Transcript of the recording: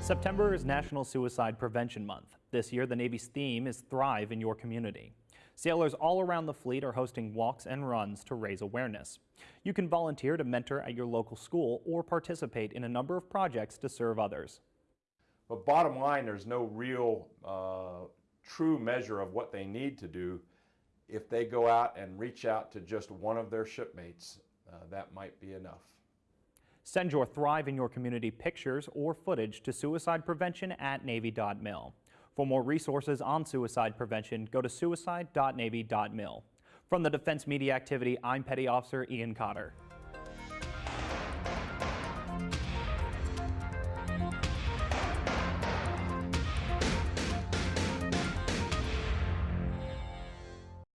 September is National Suicide Prevention Month. This year, the Navy's theme is Thrive in Your Community. Sailors all around the fleet are hosting walks and runs to raise awareness. You can volunteer to mentor at your local school or participate in a number of projects to serve others. But bottom line, there's no real uh, true measure of what they need to do. If they go out and reach out to just one of their shipmates, uh, that might be enough. Send your Thrive in Your Community pictures or footage to suicide prevention at Navy.mil. For more resources on suicide prevention, go to suicide.navy.mil. From the Defense Media Activity, I'm Petty Officer Ian Cotter.